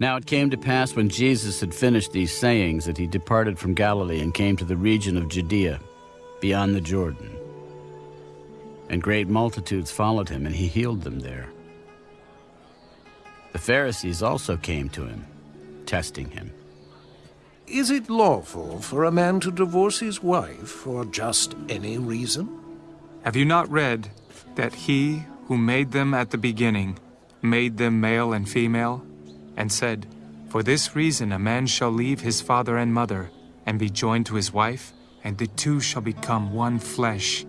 Now it came to pass when Jesus had finished these sayings that he departed from Galilee and came to the region of Judea, beyond the Jordan. And great multitudes followed him, and he healed them there. The Pharisees also came to him, testing him. Is it lawful for a man to divorce his wife for just any reason? Have you not read that he who made them at the beginning made them male and female, and said, For this reason a man shall leave his father and mother, and be joined to his wife, and the two shall become one flesh.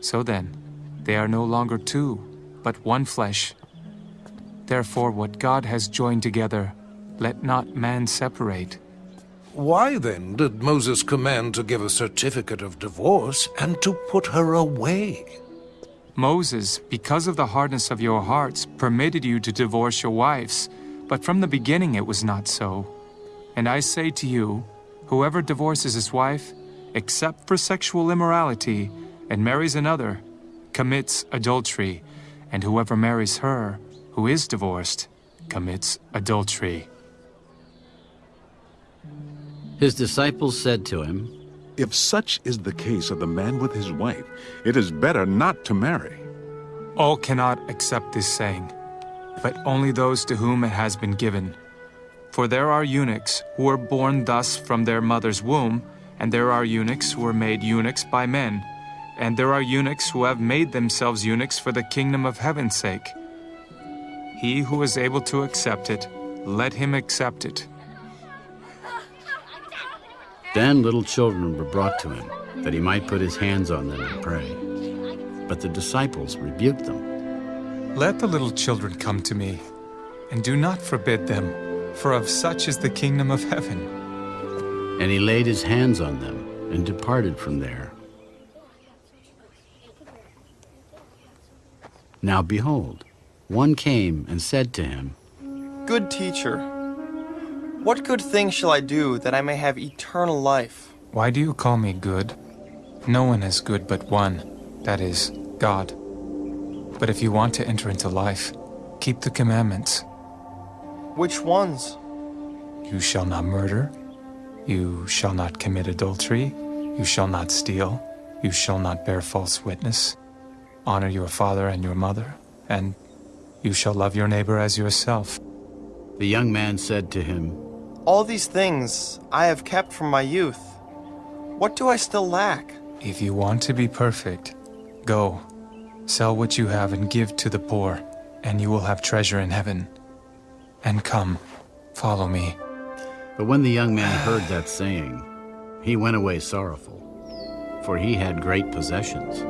So then, they are no longer two, but one flesh. Therefore, what God has joined together, let not man separate. Why then did Moses command to give a certificate of divorce and to put her away? Moses, because of the hardness of your hearts, permitted you to divorce your wives, but from the beginning it was not so. And I say to you, whoever divorces his wife, except for sexual immorality, and marries another, commits adultery, and whoever marries her, who is divorced, commits adultery. His disciples said to him, If such is the case of the man with his wife, it is better not to marry. All cannot accept this saying, but only those to whom it has been given. For there are eunuchs who are born thus from their mother's womb, and there are eunuchs who are made eunuchs by men, and there are eunuchs who have made themselves eunuchs for the kingdom of heaven's sake. He who is able to accept it, let him accept it. Then little children were brought to him, that he might put his hands on them and pray. But the disciples rebuked them. Let the little children come to me, and do not forbid them, for of such is the kingdom of heaven. And he laid his hands on them and departed from there. Now behold, one came and said to him, Good teacher, what good thing shall I do that I may have eternal life? Why do you call me good? No one is good but one, that is, God. But if you want to enter into life, keep the commandments. Which ones? You shall not murder. You shall not commit adultery. You shall not steal. You shall not bear false witness. Honor your father and your mother. And you shall love your neighbor as yourself. The young man said to him, All these things I have kept from my youth. What do I still lack? If you want to be perfect, go, sell what you have and give to the poor, and you will have treasure in heaven. And come, follow me. But when the young man heard that saying, he went away sorrowful, for he had great possessions.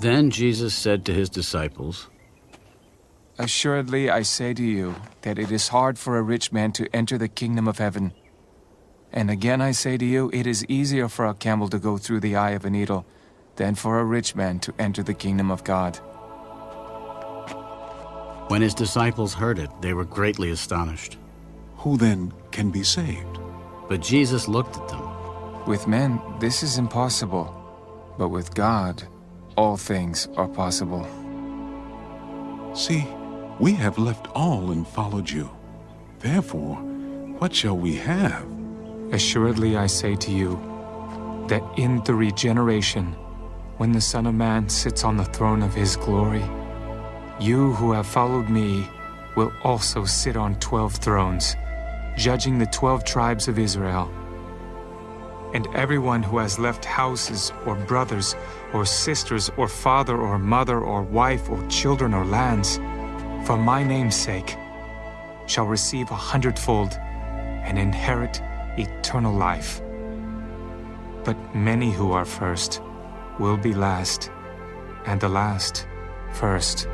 Then Jesus said to his disciples, Assuredly, I say to you that it is hard for a rich man to enter the kingdom of heaven. And again I say to you, it is easier for a camel to go through the eye of a needle than for a rich man to enter the kingdom of God. When his disciples heard it, they were greatly astonished. Who then can be saved? But Jesus looked at them. With men, this is impossible, but with God, all things are possible. See, we have left all and followed you. Therefore, what shall we have? Assuredly, I say to you that in the regeneration, when the Son of Man sits on the throne of his glory, you who have followed me will also sit on twelve thrones, judging the twelve tribes of Israel. And everyone who has left houses or brothers or sisters or father or mother or wife or children or lands, for my name's sake, shall receive a hundredfold and inherit eternal life. But many who are first will be last, and the last first.